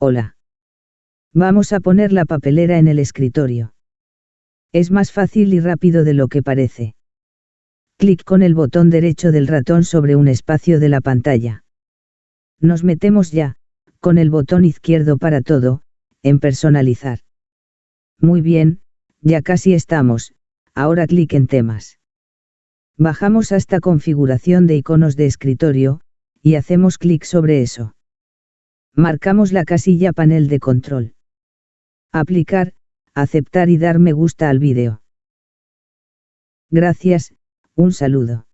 Hola. Vamos a poner la papelera en el escritorio. Es más fácil y rápido de lo que parece. Clic con el botón derecho del ratón sobre un espacio de la pantalla. Nos metemos ya, con el botón izquierdo para todo, en personalizar. Muy bien, ya casi estamos, ahora clic en temas. Bajamos hasta configuración de iconos de escritorio, y hacemos clic sobre eso. Marcamos la casilla panel de control. Aplicar, aceptar y dar me gusta al vídeo. Gracias, un saludo.